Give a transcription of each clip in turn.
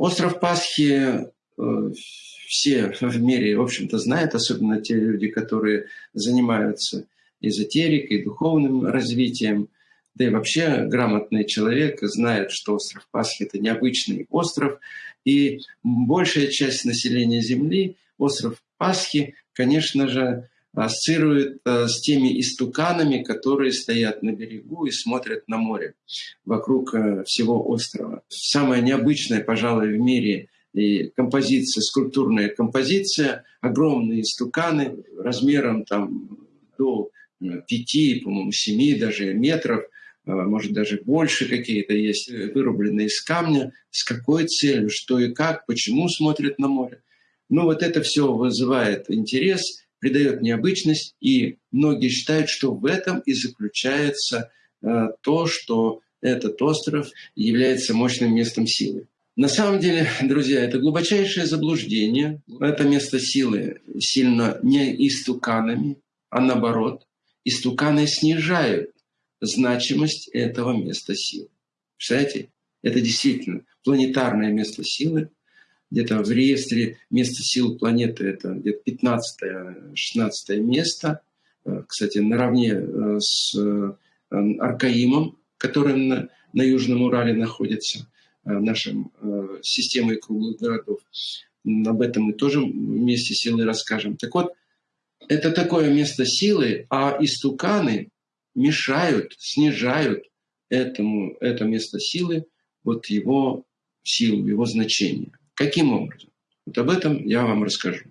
Остров Пасхи э, все в мире, в общем-то, знают, особенно те люди, которые занимаются эзотерикой, духовным развитием. Да и вообще грамотный человек знает, что остров Пасхи – это необычный остров. И большая часть населения Земли остров Пасхи, конечно же, ассоциирует э, с теми истуканами, которые стоят на берегу и смотрят на море вокруг э, всего острова. Самая необычная, пожалуй, в мире и композиция, скульптурная композиция, огромные истуканы размером там до э, пяти, по-моему, семи даже метров, может даже больше какие-то есть, вырубленные из камня. С какой целью, что и как, почему смотрят на море. Ну вот это все вызывает интерес, придает необычность, и многие считают, что в этом и заключается э, то, что этот остров является мощным местом силы. На самом деле, друзья, это глубочайшее заблуждение. Это место силы сильно не истуканами, а наоборот, истуканы снижают значимость этого места силы. Представляете? Это действительно планетарное место силы, где-то в реестре места сил планеты это где-то 15-16 место. Э, кстати, наравне э, с э, Аркаимом, который на, на Южном Урале находится, нашим системой круглых городов. Об этом мы тоже вместе силы расскажем. Так вот, это такое место силы, а истуканы мешают, снижают этому, это место силы, вот его силу, его значение. Каким образом? Вот об этом я вам расскажу.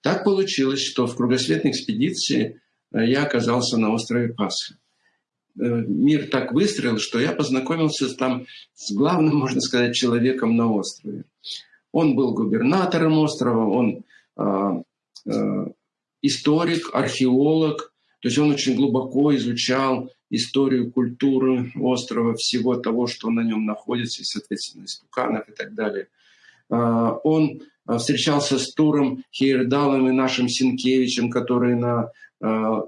Так получилось, что в кругосветной экспедиции э, я оказался на острове Пасха. Э, мир так выстроил, что я познакомился там с главным, можно сказать, человеком на острове. Он был губернатором острова, он э, э, историк, археолог, то есть он очень глубоко изучал историю, культуры острова, всего того, что на нем находится, и, соответственно, истуканов и так далее – он а, встречался с Туром Хейердалом и нашим Синкевичем, которые на а,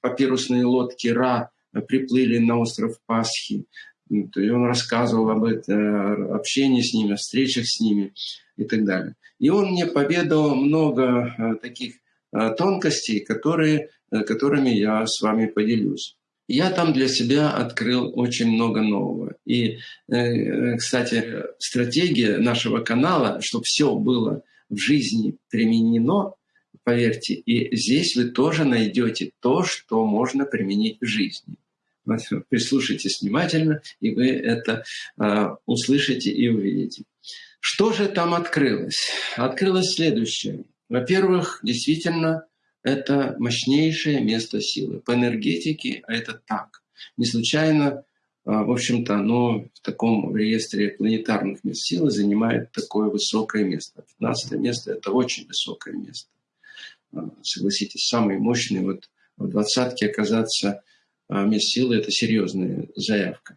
папирусные лодки Ра приплыли на остров Пасхи. И он рассказывал об этом, общении с ними, о встречах с ними и так далее. И он мне поведал много таких тонкостей, которые, которыми я с вами поделюсь. Я там для себя открыл очень много нового. И, э, кстати, стратегия нашего канала, чтобы все было в жизни применено, поверьте, и здесь вы тоже найдете то, что можно применить в жизни. Прислушайтесь внимательно, и вы это э, услышите и увидите. Что же там открылось? Открылось следующее. Во-первых, действительно, это мощнейшее место силы. По энергетике это так. Не случайно, а, в общем-то, оно в таком реестре планетарных мест силы занимает такое высокое место. 15 место – это очень высокое место. А, согласитесь, самый мощный вот в двадцатке оказаться а, мест силы – это серьезная заявка.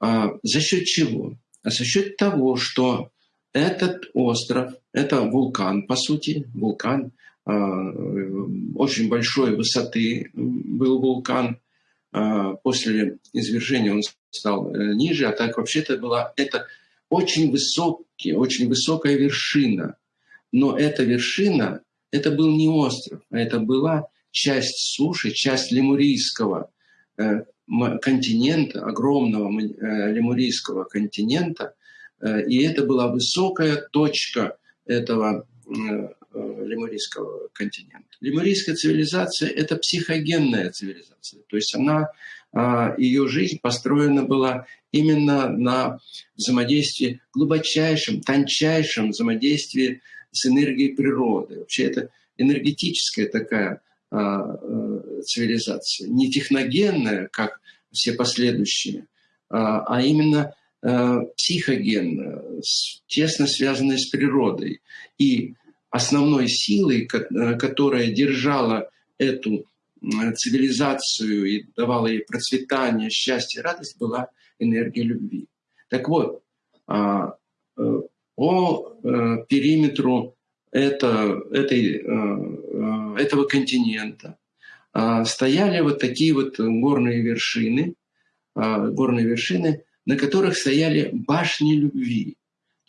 За счет чего? За счет того, что этот остров, это вулкан, по сути, вулкан – очень большой высоты был вулкан. А, после извержения он стал э, ниже, а так вообще-то была это очень высокий, очень высокая вершина. Но эта вершина, это был не остров, а это была часть суши, часть лемурийского э, континента, огромного э, лемурийского континента. И это была высокая точка этого Э, лемурийского континента. Лемурийская цивилизация – это психогенная цивилизация, то есть она, а, ее жизнь построена была именно на взаимодействии, глубочайшем, тончайшем взаимодействии с энергией природы. Вообще это энергетическая такая а, э, цивилизация, не техногенная, как все последующие, а, а именно психогенная, тесно связанная с природой. И основной силой, э, которая держала эту цивилизацию и давала ей процветание, счастье, радость, была энергия любви. Так вот, а, э, по э, периметру это, этой, этого континента а, стояли вот такие вот горные вершины, а, горные вершины, на которых стояли башни любви.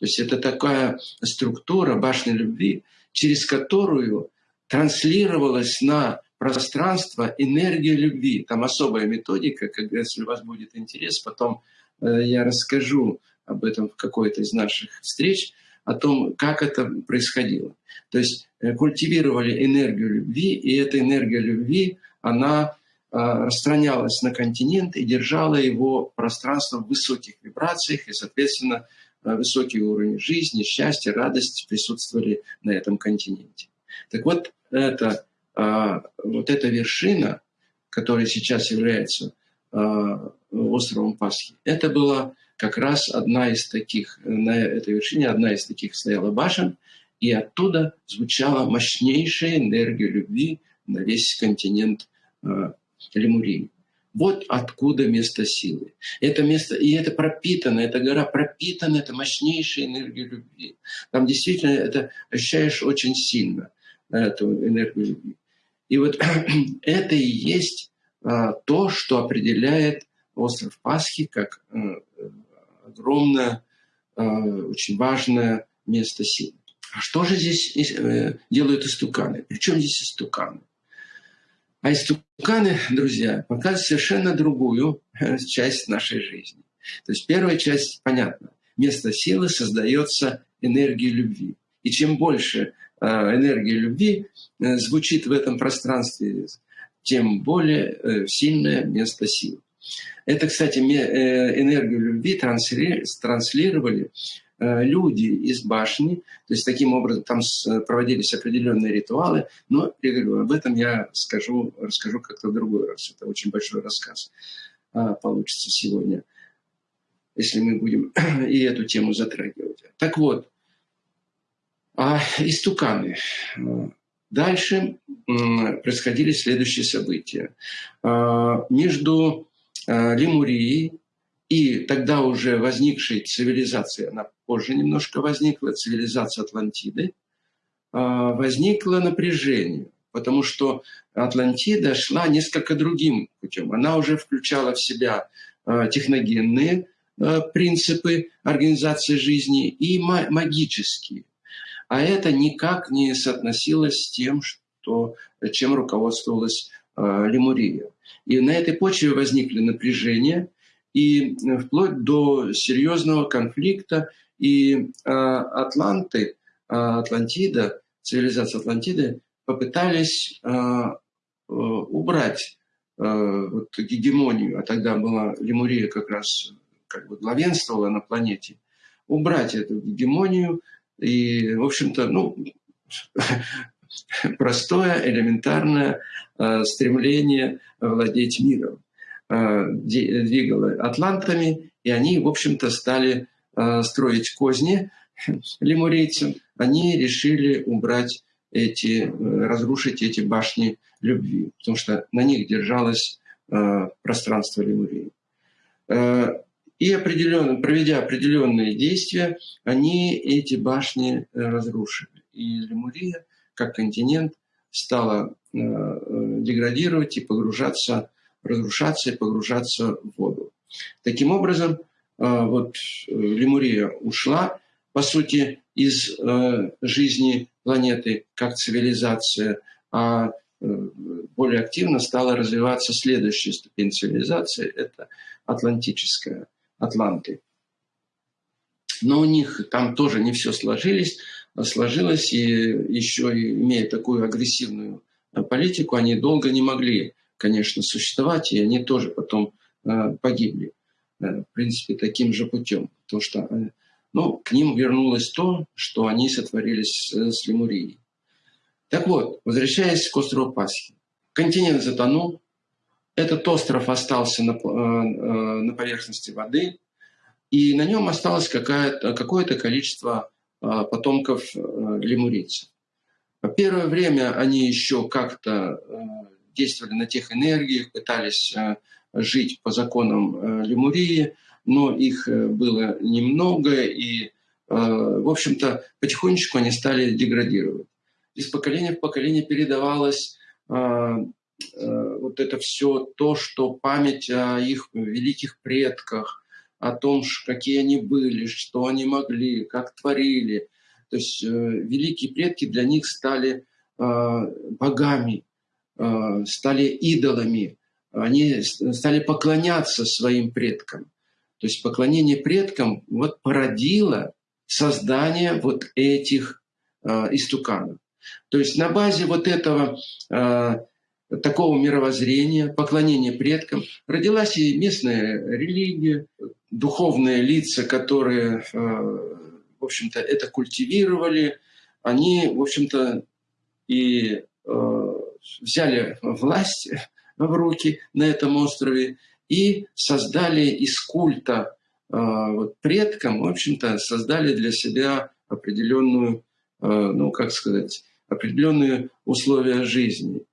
То есть это такая структура башни любви, через которую транслировалась на пространство энергия любви. Там особая методика, как если у вас будет интерес, потом э, я расскажу об этом в какой-то из наших встреч, о том, как это происходило. То есть э, культивировали энергию любви, и эта энергия любви, она э, распространялась на континент и держала его пространство в высоких вибрациях, и, соответственно, высокий уровень жизни, счастья, радости присутствовали на этом континенте. Так вот, это, вот эта вершина, которая сейчас является островом Пасхи, это была как раз одна из таких, на этой вершине одна из таких стояла башен, и оттуда звучала мощнейшая энергия любви на весь континент э, Лемурии. Вот откуда место силы. Это место, и это пропитано, эта гора пропитана, это мощнейшая энергия любви. Там действительно это ощущаешь очень сильно, эту энергию любви. И вот это и есть а, то, что определяет остров Пасхи как э, огромное, э, очень важное место силы. А что же здесь э, делают истуканы? Причем здесь истуканы? А истуканы, друзья, показывают совершенно другую э, часть нашей жизни. То есть первая часть, понятно, место силы создается энергией любви. И чем больше энергии любви звучит в этом пространстве, тем более сильное место силы. Это, кстати, э, энергию любви транслировали э, люди из башни, то есть таким образом там проводились определенные ритуалы, но я говорю, об этом я скажу, расскажу как-то в другой раз. Это очень большой рассказ а, получится сегодня, если мы будем и эту тему затрагивать. Так вот, а истуканы. Дальше происходили следующие события. Между Э, Лемурии, и тогда уже возникшей цивилизации, она позже немножко возникла, цивилизация Атлантиды, э, возникло напряжение, потому что Атлантида шла несколько другим путем. Она уже включала в себя э, техногенные принципы организации жизни и магические. А это никак не соотносилось с тем, что, чем руководствовалась Лемурия. И на этой почве возникли напряжения, и э, вплоть до серьезного конфликта. И э, Атланты, э, Атлантида, цивилизация Атлантиды попытались убрать вот, гегемонию, а тогда была Лемурия как раз как бы главенствовала на планете, убрать эту гегемонию и, в общем-то, ну, простое, элементарное э, стремление владеть миром э, двигало атлантами, и они, в общем-то, стали э, строить козни лемурийцам. Они решили убрать эти, разрушить эти башни любви, потому что на них держалось пространство Лемурии. И определенно, проведя определенные действия, они эти башни разрушили. И Лемурия как континент стала э, э, деградировать и погружаться, разрушаться и погружаться в воду. Таким образом, э, вот Лемурия ушла, по сути, из жизни планеты как цивилизация, а более активно стала развиваться следующая ступень цивилизации – это атлантическая, атланты. Но у них там тоже не все сложилось сложилось, и еще имея такую агрессивную э, политику, они долго не могли, конечно, существовать, и они тоже потом э, погибли, э, в принципе, таким же путем. Потому что ну, к ним вернулось то, что они сотворили с, Лемурией. Так вот, возвращаясь к острову Пасхи. Континент затонул, этот остров остался на, на поверхности воды, и на нем осталось какое-то количество потомков э, лемурийцев. Первое время они еще как-то э, действовали на тех энергиях, пытались э, жить по законам Лемурии, но их было немного, и, в общем-то, потихонечку они стали деградировать. Из поколения в поколение передавалось вот это все то, что память о их великих предках, о том, какие они были, что они могли, как творили. То есть э, великие предки для них стали э, богами, э, стали идолами, они стали поклоняться своим предкам. То есть поклонение предкам вот породило создание вот этих истуканов. То есть на базе вот этого такого мировоззрения, поклонения предкам, родилась и местная религия, духовные лица, которые, э, в общем-то, это культивировали, они, в общем-то, и э, взяли власть в руки на этом острове и создали из культа э, вот, предкам, в общем-то, создали для себя определенную, ну, как сказать, определенные условия жизни.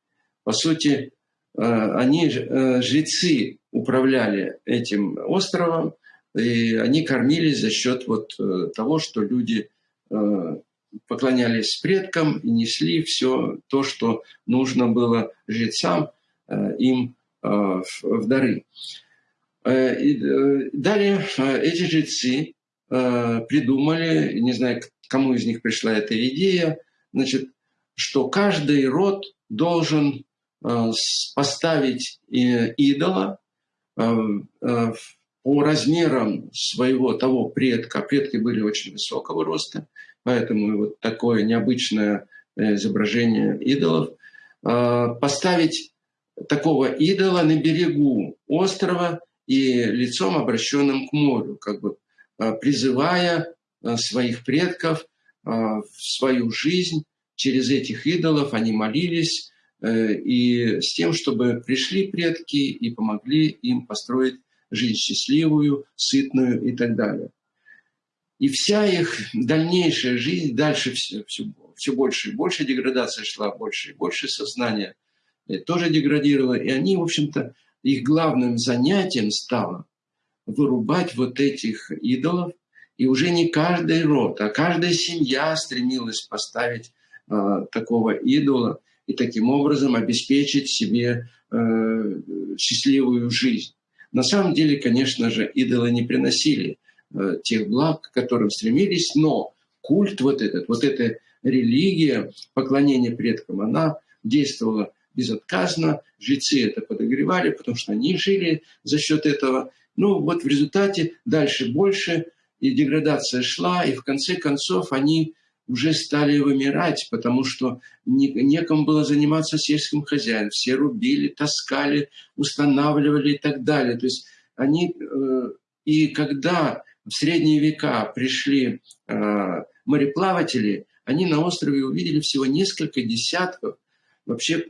По сути, они, жрецы, управляли этим островом, и они кормились за счет вот э, того, что люди э, поклонялись предкам и несли все то, что нужно было жрецам э, им в дары. И далее эти жрецы придумали, не знаю, кому из них пришла эта идея, значит, что каждый род должен поставить идола по размерам своего того предка, предки были очень высокого роста, поэтому вот такое необычное э, изображение идолов, а, поставить такого идола на берегу острова и лицом обращенным к морю, как бы а, призывая а, своих предков в свою жизнь через этих идолов, они молились, э, и с тем, чтобы пришли предки и помогли им построить жизнь счастливую, сытную и так далее. И вся их дальнейшая жизнь, дальше все, все, все больше и больше деградация шла, больше и больше сознания тоже деградировало. И они, в общем-то, их главным занятием стало вырубать вот этих идолов. И уже не каждый род, а каждая семья стремилась поставить э, такого идола и таким образом обеспечить себе э, счастливую жизнь. На самом деле, конечно же, идолы не приносили э, тех благ, к которым стремились, но культ вот этот, вот эта религия поклонения предкам, она действовала безотказно, жрецы это подогревали, потому что они жили за счет этого. Ну вот в результате дальше больше, и деградация шла, и в конце концов они уже стали вымирать, потому что не, некому было заниматься сельским хозяином. Все рубили, таскали, устанавливали и так далее. То есть они... Э, и когда в средние века пришли э, мореплаватели, они на острове увидели всего несколько десятков вообще э,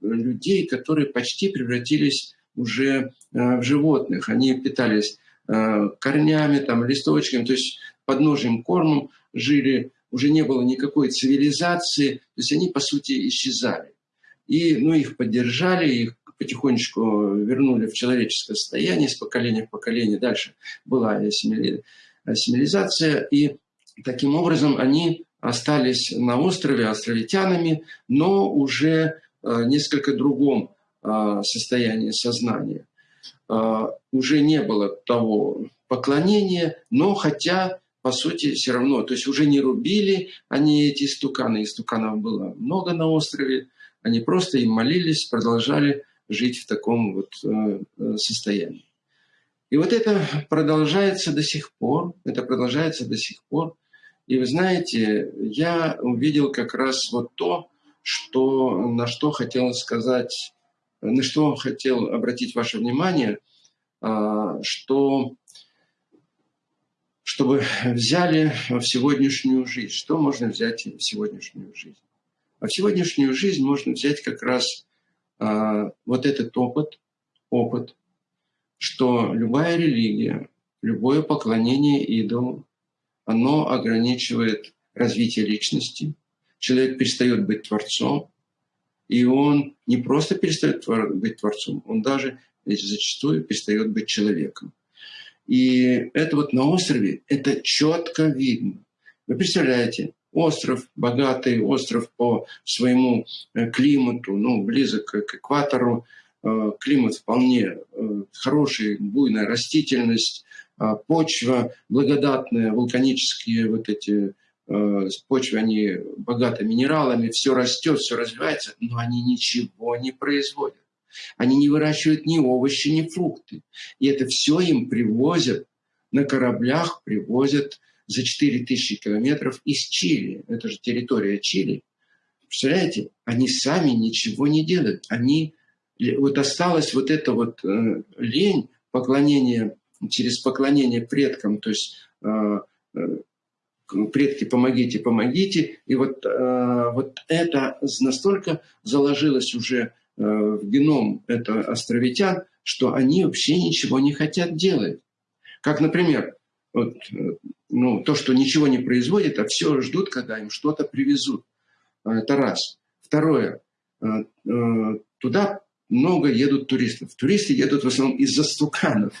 людей, которые почти превратились уже в животных. Они питались корнями, там, листочками, то есть подножием кормом жили уже не было никакой цивилизации, то есть они, по сути, исчезали. И ну, их поддержали, их потихонечку вернули в человеческое состояние с поколения в поколение. Дальше была ассимилизация, и таким образом они остались на острове островитянами, но уже э, несколько другом э, состоянии сознания. Э, уже не было того поклонения, но хотя по сути, все равно. То есть уже не рубили они эти истуканы. Истуканов было много на острове. Они просто им молились, продолжали жить в таком вот э, э, состоянии. И вот это продолжается до сих пор. Это продолжается до сих пор. И вы знаете, я увидел как раз вот то, что, на что хотел сказать, на что хотел обратить ваше внимание, а, что чтобы взяли в сегодняшнюю жизнь. Что можно взять в сегодняшнюю жизнь? А в сегодняшнюю жизнь можно взять как раз вот этот опыт, опыт, что любая религия, любое поклонение идолу, оно ограничивает развитие личности. Человек перестает быть творцом, и он не просто перестает быть творцом, он даже зачастую перестает быть человеком. И это вот на острове, это четко видно. Вы представляете, остров, богатый остров по своему э, климату, ну, близок к экватору, э, климат вполне э, хороший, буйная растительность, почва благодатная, вулканические вот эти почвы, они богаты минералами, все растет, все развивается, но они ничего не производят. Они не выращивают ни овощи, ни фрукты. И это все им привозят на кораблях, привозят за 4000 километров из Чили. Это же территория Чили. Представляете, они сами ничего не делают. Они, вот осталась вот эта вот э, лень, поклонение, через поклонение предкам, то есть э, э, предки, помогите, помогите. И вот, э, вот это настолько заложилось уже э, в геном это островитян, что они вообще ничего не хотят делать. Как, например, вот, э, ну, то, что ничего не производит, а все ждут, когда им что-то привезут. А, это раз. Второе. А, а, туда много едут туристов. Туристы едут в основном из-за стуканов.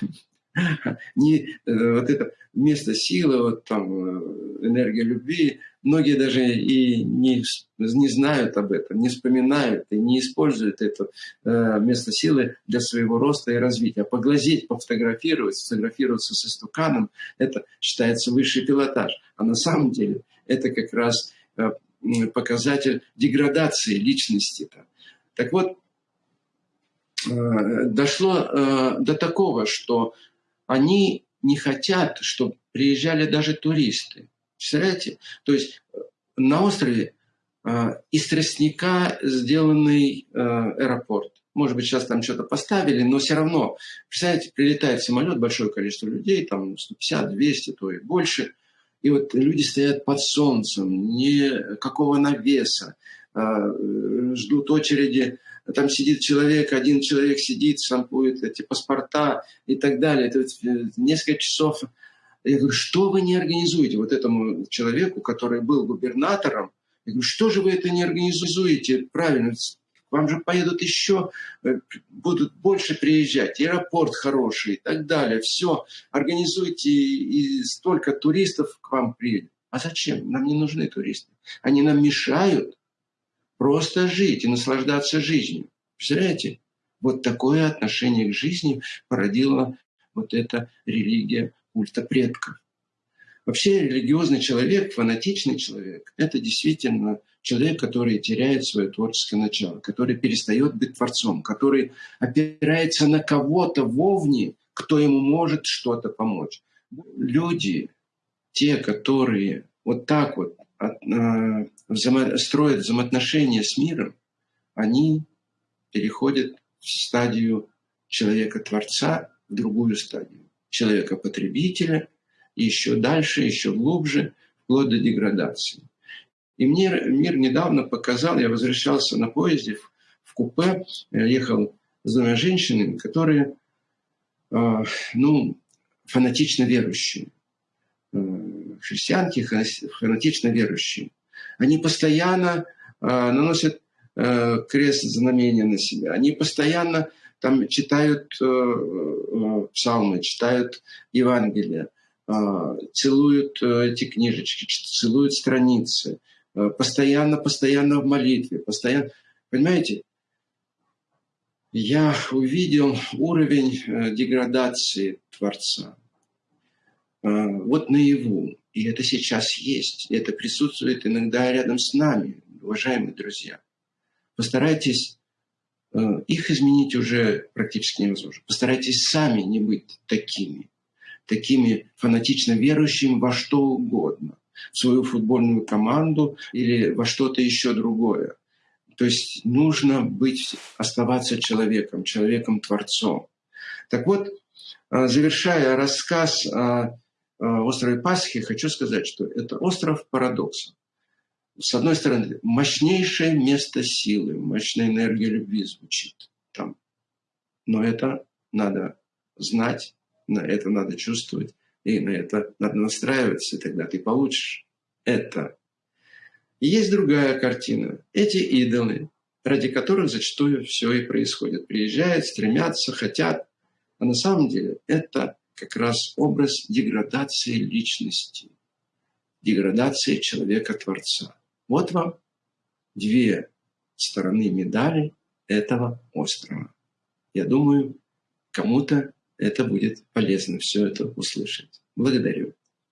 Не э, вот это место силы, вот там э, энергия любви. Многие даже и не, не знают об этом, не вспоминают и не используют это э, место силы для своего роста и развития. Поглазеть, пофотографировать, сфотографироваться со стуканом – это считается высший пилотаж. А на самом деле это как раз показатель деградации личности. -то. Так вот, э, дошло э, до такого, что они не хотят, чтобы приезжали даже туристы. Представляете? То есть э, на острове из тростника сделанный аэропорт. Может быть, сейчас там что-то поставили, но все равно, представляете, прилетает самолет, большое количество людей, там 150, 200, то и больше – и вот люди стоят под солнцем, никакого навеса, а, ждут очереди, там сидит человек, один человек сидит, штампует эти паспорта и так далее. Это э, несколько часов. Я говорю, что вы не организуете вот этому человеку, который был губернатором? Я говорю, что же вы это не организуете? Правильно, вам же поедут еще, э, будут больше приезжать, аэропорт хороший и так далее. Все, организуйте, и столько туристов к вам приедет. А зачем? Нам не нужны туристы. Они нам мешают просто жить и наслаждаться жизнью. Представляете? Вот такое отношение к жизни породила вот эта религия культа предков. Вообще религиозный человек, фанатичный человек, это действительно человек, который теряет свое творческое начало, который перестает быть творцом, который опирается на кого-то вовне, кто ему может что-то помочь. Люди, те, которые вот так вот строят взаимоотношения с миром, они переходят в стадию человека-творца, в другую стадию человека-потребителя, и еще дальше, еще глубже, вплоть до деградации. И мне мир недавно показал, я возвращался на поезде в, купе, ехал с двумя женщинами, которые, э, ну, фанатично верующие, э, христианки фанатично верующие. Они постоянно э, наносят э, крест знамения на себя, они постоянно там читают э, псалмы, читают Евангелие, целуют эти книжечки, целуют страницы, постоянно, постоянно в молитве, постоянно. Понимаете, я увидел уровень деградации Творца. Э, вот наяву. И это сейчас есть. Это присутствует иногда рядом с нами, уважаемые друзья. Постарайтесь их изменить уже практически невозможно. Постарайтесь сами не быть такими, такими фанатично верующими во что угодно в свою футбольную команду или во что-то еще другое. То есть нужно быть, оставаться человеком, человеком-творцом. Так вот, а, завершая рассказ о острове Пасхи, хочу сказать, что это остров парадокса. С одной стороны, мощнейшее место силы, мощная энергия любви звучит там. Но это надо знать, на это надо чувствовать. И на это надо настраиваться, и тогда ты получишь это. И есть другая картина. Эти идолы, ради которых зачастую все и происходит. Приезжают, стремятся, хотят. А на самом деле это как раз образ деградации личности, деградации человека-творца. Вот вам две стороны медали этого острова. Я думаю, кому-то это будет полезно все это услышать. Благодарю.